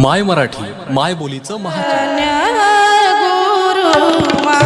माय मराठी माय बोलीचं महा गुरु मा